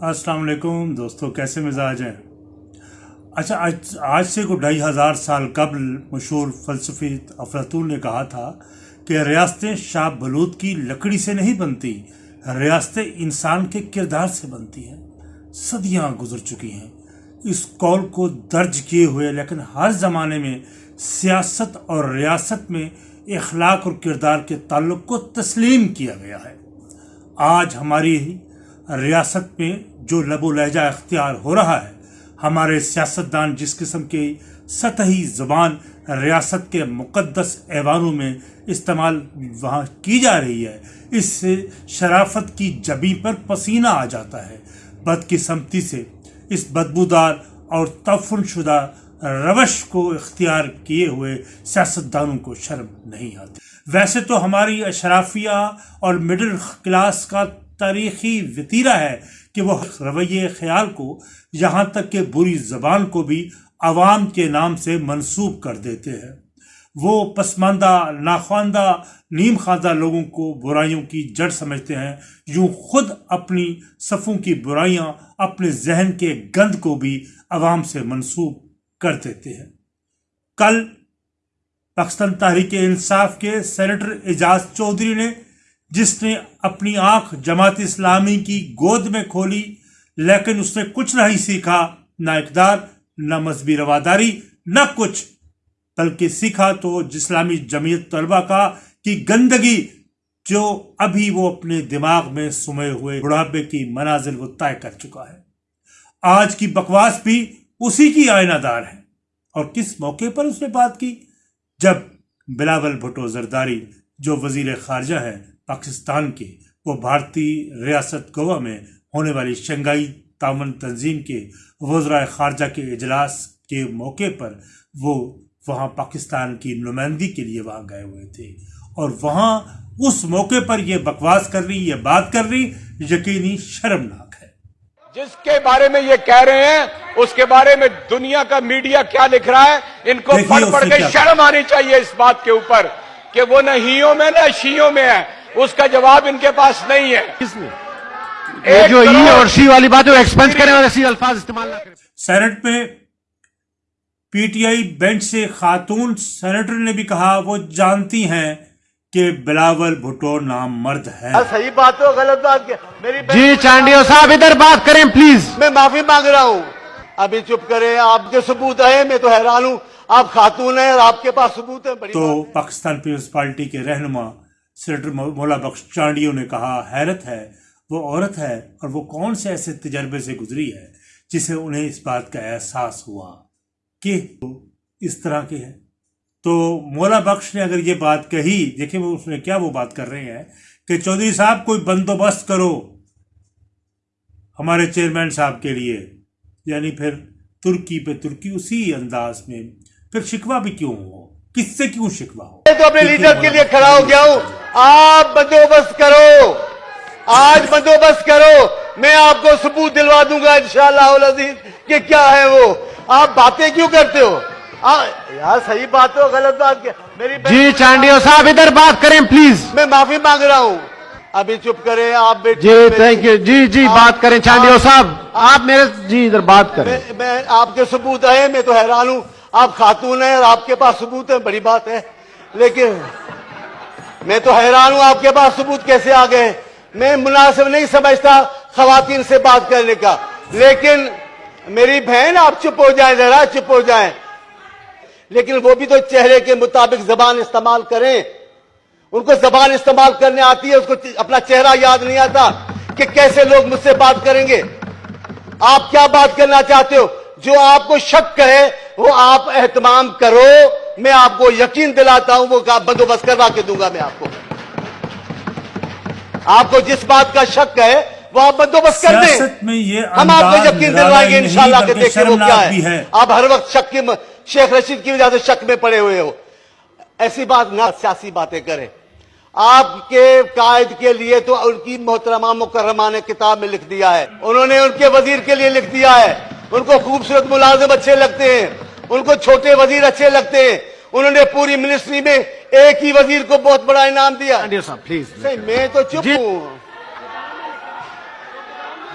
السلام علیکم دوستو، کیسے مزاج ہیں؟ اچھا آج آج سے کو ڈھائی ہزار سال قبل مشہور فلسفی افلاطون نے کہا تھا کہ ریاستیں شاہ بلود کی لکڑی سے نہیں بنتی ریاستیں انسان کے کردار سے بنتی ہیں صدیاں گزر چکی ہیں۔ اس قول کو درج کیے ہوئے، لیکن ہر زمانے میں سیاست اور ریاست میں اخلاق اور کردار کے تعلق کو تسلیم کیا گیا ہے۔ آج ہماری ریاست میں جو لب و لہجہ اختیار ہو رہا ہے، ہمارے سیاستدان جس قسم کی سطحی زبان، ریاست کے مقدس ایوانوں میں استعمال وہاں کی جا رہی ہے، اس سے شرافت کی جبی پر پسینہ آ جاتا ہے۔ بدقسمتی سے اس بدبودار اور تفن شدہ روش کو اختیار کیے ہوئے سیاستدانوں کو شرم نہیں آتی۔ ویسے تو ہماری اشرافیہ اور مڈل کلاس کا تاریخی وطیرہ ہے کہ وہ رویہ خیال کو یہاں تک کہ بری زبان کو بھی عوام کے نام سے منسوب کر دیتے ہیں۔ وہ پسماندہ ناخواندہ نیم خواندہ لوگوں کو برائیوں کی جڑ سمجھتے ہیں۔ یوں خود اپنی صفوں کی برائیاں اپنے ذہن کے گند کو بھی عوام سے منسوب کر دیتے ہیں۔ کل پاکستان تحریک انصاف کے سینیٹر اعجاز چودھری نے جس نے اپنی آنکھ جماعت اسلامی کی گود میں کھولی، لیکن اس نے کچھ نہیں سیکھا، نہ اقدار، نہ مذہبی رواداری، نہ کچھ۔ بلکہ سیکھا تو اسلامی جمعیت طلبہ کا کی گندگی جو ابھی وہ اپنے دماغ میں سمے ہوئے بڑھاپے کی منازل وہ طے کر چکا ہے۔ آج کی بکواس بھی اسی کی آئینہ دار ہے۔ اور کس موقع پر اس نے بات کی؟ جب بلاول بھٹو زرداری، جو وزیر خارجہ ہے پاکستان کے وہ بھارتی ریاست گوا میں ہونے والی شنگائی تعاون تنظیم کے وزرائے خارجہ کے اجلاس کے موقع پر وہ وہاں پاکستان کی نمائندگی کے لیے وہاں گئے ہوئے تھے۔ اور وہاں اس موقع پر یہ بکواس کر رہی یہ بات کر رہی یقینی شرمناک ہے۔ جس کے بارے میں یہ کہہ رہے ہیں اس کے بارے میں دنیا کا میڈیا کیا لکھ رہا ہے ان کو پڑھ پڑھ کے شرم آنی چاہیے اس بات کے اوپر کہ وہ نہ ہیوں میں نہ شیوں میں ہے۔ اس کا جواب ان کے پاس نہیں ہے۔ جو ای اور سی والی بات ہے ایکسپنس کریں اور ایسی الفاظ استعمال نہ کریں۔ سینٹ میں پی ٹی آئی بینچ سے خاتون سینیٹر نے بھی کہا وہ جانتی ہیں کہ بلاول بھٹو نام مرد ہے صحیح بات ہو غلط بات کیا میری جی چانڈیو صاحب ادھر بات کریں پلیز میں معافی مانگ رہا ہوں۔ ابھی چپ کریں آپ کے ثبوت ہے میں تو حیران ہوں۔ آپ خاتون ہیں اور آپ کے پاس ثبوت ہے بڑی تو پاکستان پیپلز پارٹی کے رہنما سینیٹر مولا بخش چانڈیوں نے کہا حیرت ہے وہ عورت ہے اور وہ کون سے ایسے تجربے سے گزری ہے جسے انہیں اس بات کا احساس ہوا کہ اس طرح کے ہے تو مولا بخش نے اگر یہ بات کہی دیکھیں وہ اس نے کیا وہ بات کر رہے ہیں کہ چودھری صاحب کوئی بندوبست کرو ہمارے چیئرمین صاحب کے لیے۔ یعنی پھر ترکی پہ ترکی اسی انداز میں پھر شکوہ بھی کیوں ہو؟ کس سے کیوں شکوا ہو؟ میں تو اپنے لیڈر کے لیے کھڑا ہو گیا ہوں۔ آپ بندوبست کرو۔ آج بندوبست کرو۔ میں آپ کو ثبوت دلوا دوں گا انشاءاللہ العزیز کہ کیا ہے وہ۔ آپ باتیں کیوں کرتے ہو؟ یار صحیح بات ہو غلط بات کیا؟ میری جی چانڈیو صاحب ادھر بات کریں پلیز میں معافی مانگ رہا ہوں۔ ابھی چپ کریں آپ جی تھینک یو جی جی بات کریں چانڈیو صاحب۔ آپ میرے جی ادھر بات کریں۔ میں آپ کے ثبوت ہے میں تو حیران ہوں۔ آپ خاتون ہیں اور آپ کے پاس ثبوت ہے بڑی بات ہے۔ لیکن میں تو حیران ہوں آپ کے پاس ثبوت کیسے آ گئے میں مناسب نہیں سمجھتا خواتین سے بات کرنے کا۔ لیکن میری بہن آپ چپ ہو جائیں ذرا چپ ہو جائیں۔ لیکن وہ بھی تو چہرے کے مطابق زبان استعمال کریں۔ ان کو زبان استعمال کرنے آتی ہے، اس کو اپنا چہرہ یاد نہیں آتا کہ کیسے لوگ مجھ سے بات کریں گے۔ آپ کیا بات کرنا چاہتے ہو؟ جو آپ کو شک کرے وہ آپ اہتمام کرو میں آپ کو یقین دلاتا ہوں وہ بندوبست کروا کے دوں گا میں آپ کو۔ آپ کو جس بات کا شک ہے وہ آپ بندوبست کر دیں۔ ہم آپ کو یقین دلوائیں گے انشاءاللہ کہ دیکھیں وہ کیا ہے۔ آپ ہر وقت شک کی شیخ رشید کی وجہ سے شک میں پڑے ہوئے ہو۔ ایسی بات نہ سیاسی باتیں کریں۔ آپ کے قائد کے لیے تو ان کی محترمہ مکرمہ نے کتاب میں لکھ دیا ہے۔ انہوں نے ان کے وزیر کے لیے لکھ دیا ہے۔ ان کو خوبصورت ملازم اچھے لگتے ہیں۔ ان کو چھوٹے وزیر اچھے لگتے ہیں۔ انہوں نے پوری منسٹری میں ایک ہی وزیر کو بہت بڑا انعام دیا۔ پلیز میں تو چپ جی۔ ہوں۔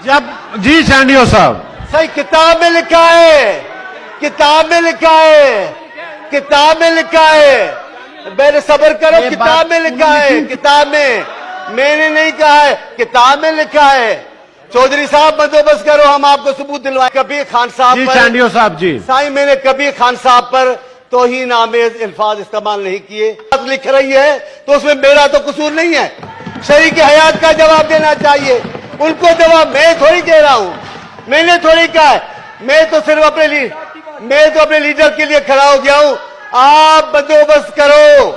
جب جی چانڈیو صاحب۔ صحیح کتاب میں لکھا ہے۔ کتاب میں لکھا ہے۔ کتاب میں لکھا ہے۔ میرے صبر کرو کتاب میں لکھا ہے۔ کتاب میں۔ میں نے نہیں کہا ہے کتاب میں لکھا ہے۔ چودھری صاحب بندوبست کرو ہم آپ کو ثبوت دلوائیں۔ کبھی خان صاحب جی چانڈیو صاحب جی۔ سائیں میں نے کبھی خان صاحب پر توہین آمیز الفاظ استعمال نہیں کیے۔ لکھ رہی ہے تو اس میں میرا تو قصور نہیں ہے۔ شریک حیات کا جواب دینا چاہیے۔ ان کو جواب میں تھوڑی دے رہا ہوں۔ میں نے تھوڑی کہا ہے۔ میں تو صرف اپنے لی میں تو اپنے لیڈر کے لیے کھڑا ہو گیا ہوں۔ آپ بندوبست کرو۔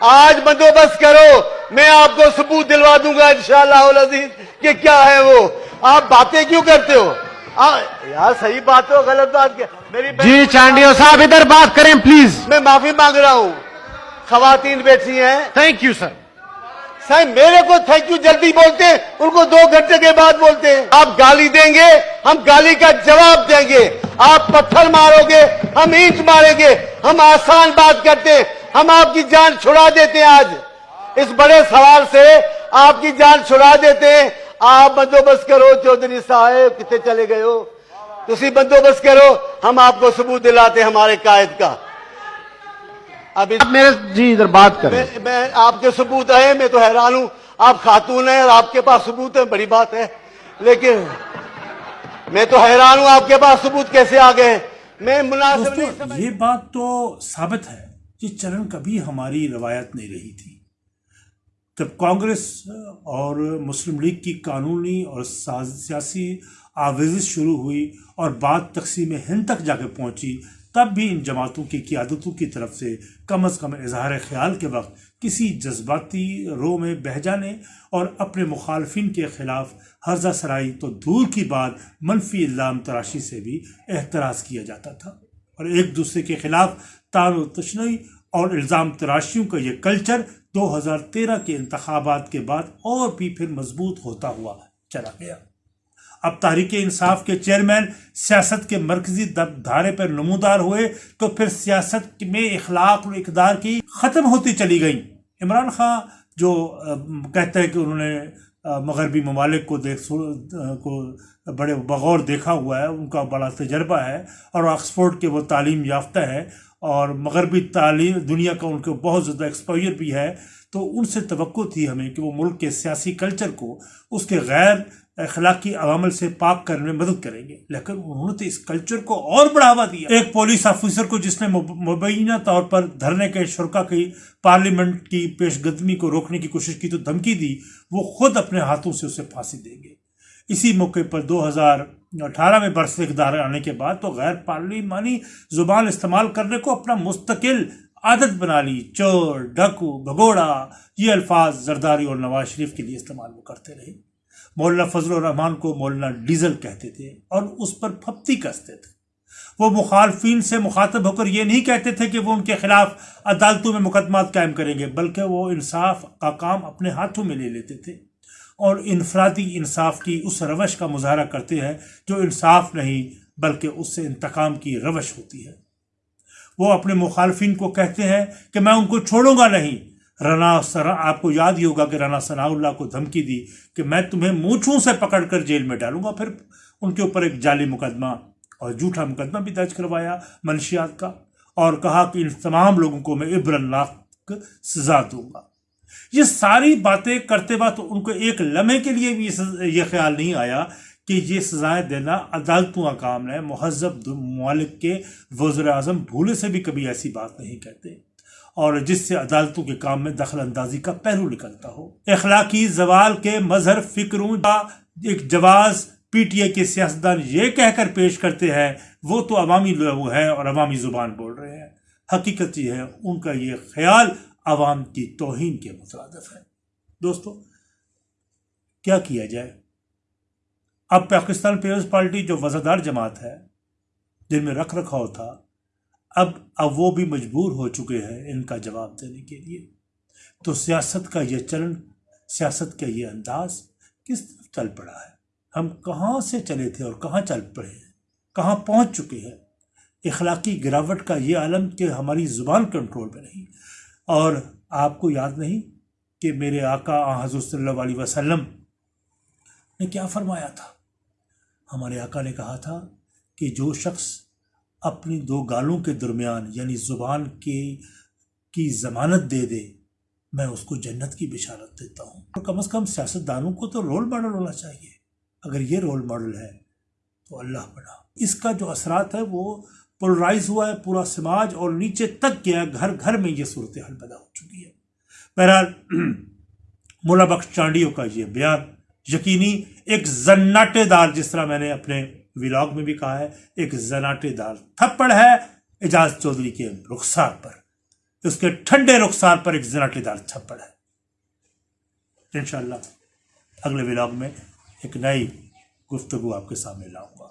آج بندوبست کرو۔ میں آپ کو ثبوت دلوا دوں گا انشاءاللہ العزیز کہ کیا ہے وہ۔ آپ باتیں کیوں کرتے ہو؟ یار صحیح بات ہو غلط بات کیا؟ میری جی چانڈیو صاحب ادھر بات کریں پلیز۔ میں معافی مانگ رہا ہوں۔ خواتین بیٹھی ہیں۔ تھینک یو سر سر میرے کو تھینک یو جلدی بولتے ہیں ان کو دو گھنٹے کے بعد بولتے ہیں۔ آپ گالی دیں گے ہم گالی کا جواب دیں گے۔ آپ پتھر مارو گے ہم اینٹ ماریں گے۔ ہم آسان بات کرتے ہیں ہم آپ کی جان چھڑا دیتے ہیں آج۔ اس بڑے سوال سے آپ کی جان چھڑا دیتے ہیں۔ آپ بندوبست کرو چودھری صاحب کتنے چلے گئے ہو؟ تھی بندوبست کرو ہم آپ کو ثبوت دلاتے ہمارے قائد کا۔ اب میرے جی ادھر بات کریں۔ میں آپ کے ثبوت آئے میں تو حیران ہوں۔ آپ خاتون ہیں اور آپ کے پاس ثبوت ہیں بڑی بات ہے۔ لیکن میں تو حیران ہوں آپ کے پاس ثبوت کیسے آ گئے میں مناسب یہ بات تو ثابت ہے کہ چرن کبھی ہماری روایت نہیں رہی تھی۔ جب کانگریس اور مسلم لیگ کی قانونی اور سیاسی آویزش شروع ہوئی اور بات تقسیم ہند تک جا کے پہنچی، تب بھی ان جماعتوں کی قیادتوں کی طرف سے کم از کم اظہار خیال کے وقت کسی جذباتی رو میں بہ جانے اور اپنے مخالفین کے خلاف حرزہ سرائی تو دور کی بات منفی الزام تراشی سے بھی احتراز کیا جاتا تھا۔ اور ایک دوسرے کے خلاف تار و تشنعی اور الزام تراشیوں کا یہ کلچر دو ہزار تیرہ کے انتخابات کے بعد اور بھی پھر مضبوط ہوتا ہوا چلا گیا۔ اب تحریک انصاف کے چیئرمین سیاست کے مرکزی دھارے پر نمودار ہوئے تو پھر سیاست میں اخلاق و اقدار کی ختم ہوتی چلی گئیں۔ عمران خان جو کہتا ہے کہ انہوں نے مغربی ممالک کو دیکھ کو بڑے بغور دیکھا ہوا ہے، ان کا بڑا تجربہ ہے اور آکسفورڈ کے وہ تعلیم یافتہ ہے اور مغربی تعلیم دنیا کا ان کو بہت زیادہ ایکسپوئر بھی ہے، تو ان سے توقع تھی ہمیں کہ وہ ملک کے سیاسی کلچر کو اس کے غیر اخلاقی عوامل سے پاک کرنے میں مدد کریں گے۔ لیکن انہوں نے تو اس کلچر کو اور بڑھاوا دیا۔ ایک پولیس آفیسر کو جس نے مبینہ طور پر دھرنے کے شرکا کی پارلیمنٹ کی پیش قدمی کو روکنے کی کوشش کی تو دھمکی دی، وہ خود اپنے ہاتھوں سے اسے پھانسی دیں گے۔ اسی موقع پر دو ہزار اٹھارہ میں برس اقدار آنے کے بعد تو غیر پارلیمانی زبان استعمال کرنے کو اپنا مستقل عادت بنا لی۔ چور، ڈکو، بھگوڑا، یہ الفاظ زرداری اور نواز شریف کے لیے استعمال وہ کرتے رہے۔ مولانا فضل الرحمان کو مولانا ڈیزل کہتے تھے اور اس پر پھپتی کستے تھے۔ وہ مخالفین سے مخاطب ہو کر یہ نہیں کہتے تھے کہ وہ ان کے خلاف عدالتوں میں مقدمات قائم کریں گے، بلکہ وہ انصاف کا کام اپنے ہاتھوں میں لے لیتے تھے۔ اور انفرادی انصاف کی اس روش کا مظاہرہ کرتے ہیں جو انصاف نہیں بلکہ اس سے انتقام کی روش ہوتی ہے۔ وہ اپنے مخالفین کو کہتے ہیں کہ میں ان کو چھوڑوں گا نہیں۔ رنا سرا، آپ کو یاد ہی ہوگا کہ رانا ثناء اللہ کو دھمکی دی کہ میں تمہیں مونچھوں سے پکڑ کر جیل میں ڈالوں گا۔ پھر ان کے اوپر ایک جعلی مقدمہ اور جھوٹا مقدمہ بھی درج کروایا منشیات کا اور کہا کہ ان تمام لوگوں کو میں عبر اللہ سزا دوں گا۔ یہ ساری باتیں کرتے وقت ان کو ایک لمحے کے لیے بھی یہ خیال نہیں آیا کہ یہ سزائیں دینا عدالتوں کا کام ہے۔ مہذب ممالک کے وزر اعظم بھولے سے بھی کبھی ایسی بات نہیں کہتے اور جس سے عدالتوں کے کام میں دخل اندازی کا پہلو نکلتا ہو۔ اخلاقی زوال کے مظہر فکروں کا ایک جواز پی ٹی اے کے سیاستدان یہ کہہ کر پیش کرتے ہیں، وہ تو عوامی لوگ ہیں اور عوامی زبان بول رہے ہیں۔ حقیقت یہ ہے، ان کا یہ خیال عوام کی توہین کے مترادف ہے دوستو، کیا کیا جائے؟ اب پاکستان پیپلز پارٹی جو وزادار جماعت ہے جن میں رکھ رکھاؤ تھا۔ اب اب وہ بھی مجبور ہو چکے ہیں ان کا جواب دینے کے لیے۔ تو سیاست کا یہ چلن، سیاست کا یہ انداز کس طرف چل پڑا ہے؟ ہم کہاں سے چلے تھے اور کہاں چل پڑے ہیں؟ کہاں پہنچ چکے ہیں؟ اخلاقی گراوٹ کا یہ عالم کہ ہماری زبان کنٹرول میں نہیں اور آپ کو یاد نہیں کہ میرے آقا حضرت صلی اللہ علیہ وسلم نے کیا فرمایا تھا؟ ہمارے آقا نے کہا تھا کہ جو شخص اپنی دو گالوں کے درمیان یعنی زبان کے کی ضمانت دے دے، میں اس کو جنت کی بشارت دیتا ہوں۔ اور کم از کم سیاست دانوں کو تو رول ماڈل ہونا چاہیے۔ اگر یہ رول ماڈل ہے تو اللہ بنا۔ اس کا جو اثرات ہے وہ پولرائز ہوا ہے پورا سماج اور نیچے تک گیا گھر گھر میں یہ صورتحال پیدا ہو چکی ہے۔ بہرحال، مولا بخش چانڈیوں کا یہ بیان یقینی ایک زناٹے دار، جس طرح میں نے اپنے ولاگ میں بھی کہا ہے، ایک زناٹے دار تھپڑ ہے اعجاز چودھری کے رخسار پر۔ اس کے ٹھنڈے رخسار پر ایک زناٹے دار تھپڑ ہے۔ انشاءاللہ، اگلے ولاگ میں ایک نئی گفتگو آپ کے سامنے لاؤں گا۔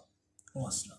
السلام۔